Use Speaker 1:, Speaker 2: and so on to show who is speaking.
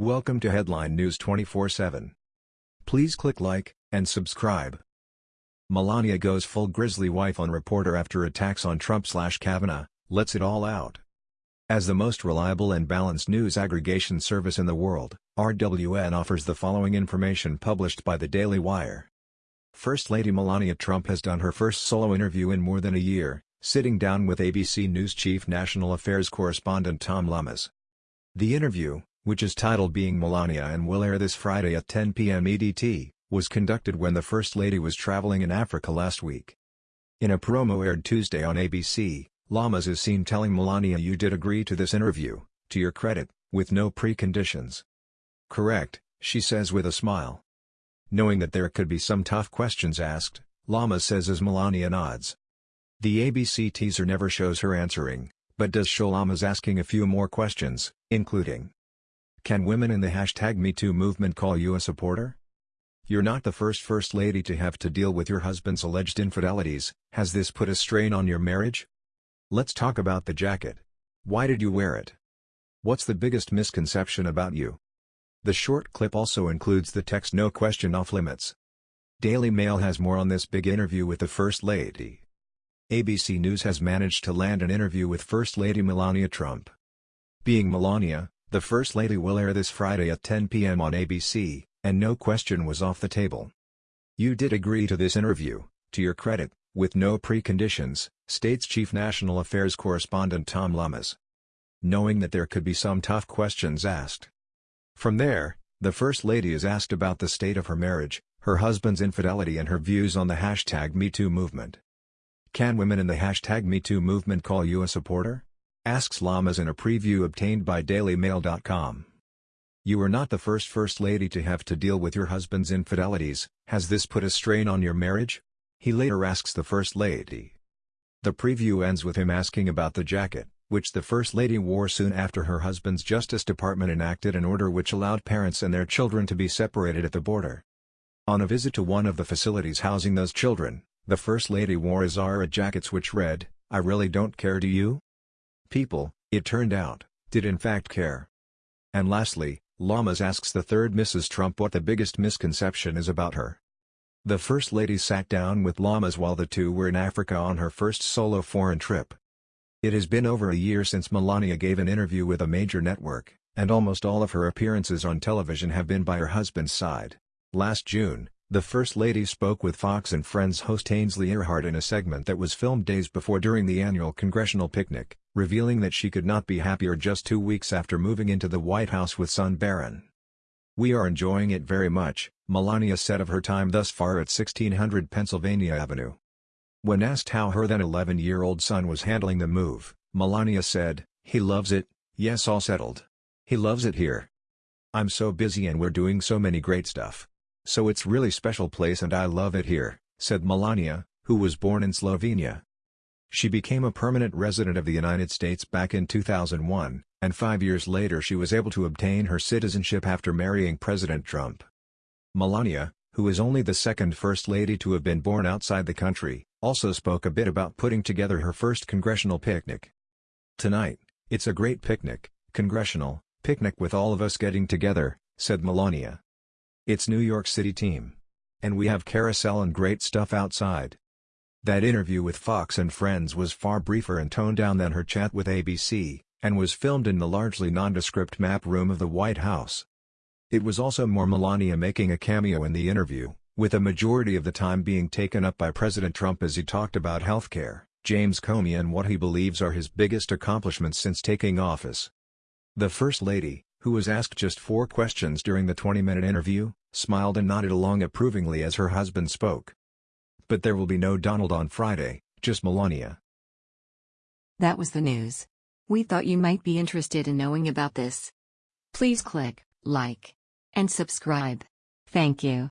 Speaker 1: Welcome to Headline News 24/7. Please click like and subscribe. Melania goes full grizzly wife on reporter after attacks on Trump/Kavanaugh, lets it all out. As the most reliable and balanced news aggregation service in the world, RWN offers the following information published by the Daily Wire. First Lady Melania Trump has done her first solo interview in more than a year, sitting down with ABC News chief national affairs correspondent Tom Llamas. The interview, which is titled Being Melania and will air this Friday at 10 p.m. EDT, was conducted when the First Lady was traveling in Africa last week. In a promo aired Tuesday on ABC, Llamas is seen telling Melania you did agree to this interview, to your credit, with no preconditions. Correct, she says with a smile. Knowing that there could be some tough questions asked, Llamas says as Melania nods. The ABC teaser never shows her answering, but does show Llamas asking a few more questions, including can women in the hashtag MeToo movement call you a supporter? You're not the first First Lady to have to deal with your husband's alleged infidelities, has this put a strain on your marriage? Let's talk about the jacket. Why did you wear it? What's the biggest misconception about you? The short clip also includes the text no question off limits. Daily Mail has more on this big interview with the First Lady. ABC News has managed to land an interview with First Lady Melania Trump. Being Melania, the First Lady will air this Friday at 10 p.m. on ABC, and no question was off the table. You did agree to this interview, to your credit, with no preconditions, states Chief National Affairs Correspondent Tom Llamas. Knowing that there could be some tough questions asked. From there, the First Lady is asked about the state of her marriage, her husband's infidelity and her views on the hashtag MeToo movement. Can women in the hashtag MeToo movement call you a supporter? Asks Llamas in a preview obtained by DailyMail.com. You are not the first First Lady to have to deal with your husband's infidelities, has this put a strain on your marriage? He later asks the First Lady. The preview ends with him asking about the jacket, which the First Lady wore soon after her husband's Justice Department enacted an order which allowed parents and their children to be separated at the border. On a visit to one of the facilities housing those children, the First Lady wore a Zara jackets which read, I really don't care do you? People, it turned out, did in fact care. And lastly, Llamas asks the third Mrs. Trump what the biggest misconception is about her. The First Lady sat down with Llamas while the two were in Africa on her first solo foreign trip. It has been over a year since Melania gave an interview with a major network, and almost all of her appearances on television have been by her husband's side. Last June, the First Lady spoke with Fox and Friends host Ainsley Earhardt in a segment that was filmed days before during the annual congressional picnic, revealing that she could not be happier just two weeks after moving into the White House with son Barron. We are enjoying it very much, Melania said of her time thus far at 1600 Pennsylvania Avenue. When asked how her then 11-year-old son was handling the move, Melania said, he loves it, yes all settled. He loves it here. I'm so busy and we're doing so many great stuff. So it's really special place and I love it here, said Melania, who was born in Slovenia. She became a permanent resident of the United States back in 2001, and five years later she was able to obtain her citizenship after marrying President Trump. Melania, who is only the second First Lady to have been born outside the country, also spoke a bit about putting together her first congressional picnic. Tonight, it's a great picnic, congressional, picnic with all of us getting together, said Melania. It's New York City team. And we have carousel and great stuff outside. That interview with Fox and Friends was far briefer and toned down than her chat with ABC, and was filmed in the largely nondescript map room of the White House. It was also more Melania making a cameo in the interview, with a majority of the time being taken up by President Trump as he talked about healthcare, James Comey and what he believes are his biggest accomplishments since taking office. The First Lady, who was asked just four questions during the 20-minute interview, smiled and nodded along approvingly as her husband spoke. But there will be no Donald on Friday, just Melania.
Speaker 2: That was the news. We thought you might be interested in knowing about this. Please click like and subscribe. Thank you.